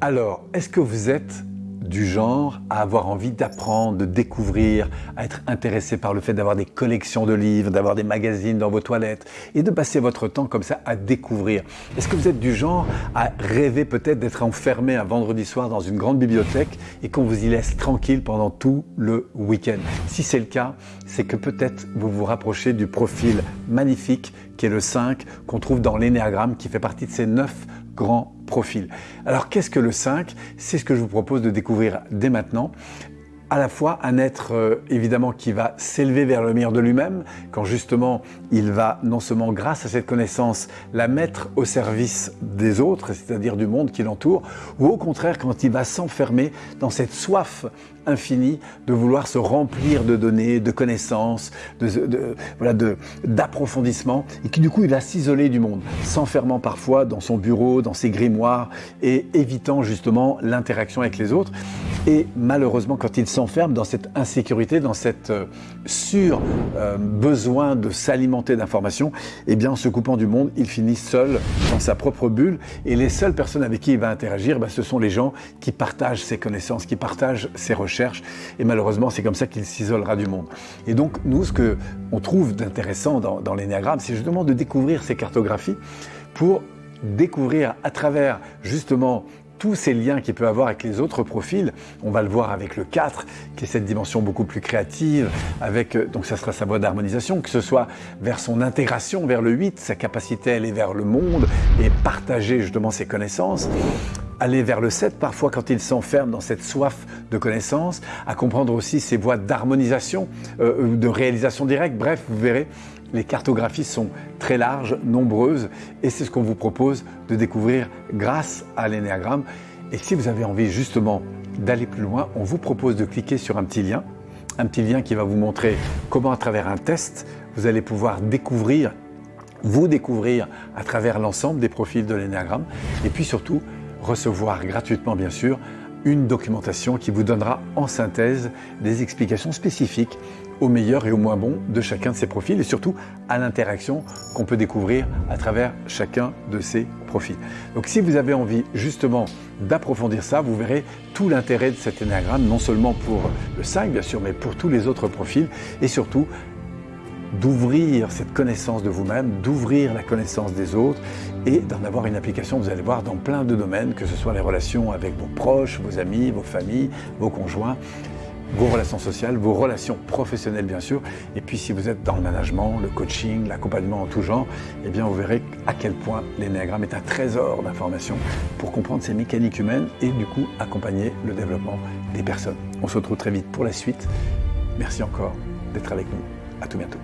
Alors, est-ce que vous êtes du genre à avoir envie d'apprendre, de découvrir, à être intéressé par le fait d'avoir des collections de livres, d'avoir des magazines dans vos toilettes et de passer votre temps comme ça à découvrir? Est-ce que vous êtes du genre à rêver peut-être d'être enfermé un vendredi soir dans une grande bibliothèque et qu'on vous y laisse tranquille pendant tout le week-end? Si c'est le cas, c'est que peut-être vous vous rapprochez du profil magnifique qui est le 5 qu'on trouve dans l'énéagramme qui fait partie de ces 9 grands profils. Alors qu'est-ce que le 5 C'est ce que je vous propose de découvrir dès maintenant à la fois un être euh, évidemment qui va s'élever vers le meilleur de lui-même, quand justement il va non seulement grâce à cette connaissance la mettre au service des autres, c'est-à-dire du monde qui l'entoure, ou au contraire quand il va s'enfermer dans cette soif infinie de vouloir se remplir de données, de connaissances, d'approfondissement, et qui du coup il va s'isoler du monde, s'enfermant parfois dans son bureau, dans ses grimoires, et évitant justement l'interaction avec les autres. Et malheureusement, quand il s'enferme dans cette insécurité, dans cette euh, sur-besoin euh, de s'alimenter d'informations, eh bien, en se coupant du monde, il finit seul dans sa propre bulle. Et les seules personnes avec qui il va interagir, bah, ce sont les gens qui partagent ses connaissances, qui partagent ses recherches. Et malheureusement, c'est comme ça qu'il s'isolera du monde. Et donc, nous, ce que on trouve d'intéressant dans, dans c'est justement de découvrir ces cartographies pour découvrir à travers justement tous ces liens qu'il peut avoir avec les autres profils. On va le voir avec le 4, qui est cette dimension beaucoup plus créative, avec, euh, donc ça sera sa voie d'harmonisation, que ce soit vers son intégration vers le 8, sa capacité à aller vers le monde et partager justement ses connaissances aller vers le 7, parfois quand il s'enferme dans cette soif de connaissances, à comprendre aussi ses voies d'harmonisation, euh, de réalisation directe. Bref, vous verrez, les cartographies sont très larges, nombreuses, et c'est ce qu'on vous propose de découvrir grâce à l'énéagramme. Et si vous avez envie justement d'aller plus loin, on vous propose de cliquer sur un petit lien, un petit lien qui va vous montrer comment à travers un test, vous allez pouvoir découvrir, vous découvrir à travers l'ensemble des profils de l'énéagramme, et puis surtout recevoir gratuitement bien sûr une documentation qui vous donnera en synthèse des explications spécifiques au meilleur et au moins bon de chacun de ces profils et surtout à l'interaction qu'on peut découvrir à travers chacun de ces profils. Donc si vous avez envie justement d'approfondir ça, vous verrez tout l'intérêt de cet énéagramme, non seulement pour le 5 bien sûr, mais pour tous les autres profils et surtout d'ouvrir cette connaissance de vous-même, d'ouvrir la connaissance des autres et d'en avoir une application, vous allez voir, dans plein de domaines, que ce soit les relations avec vos proches, vos amis, vos familles, vos conjoints, vos relations sociales, vos relations professionnelles bien sûr, et puis si vous êtes dans le management, le coaching, l'accompagnement en tout genre, eh bien vous verrez à quel point l'énéagramme est un trésor d'informations pour comprendre ces mécaniques humaines et du coup accompagner le développement des personnes. On se retrouve très vite pour la suite. Merci encore d'être avec nous. À tout bientôt.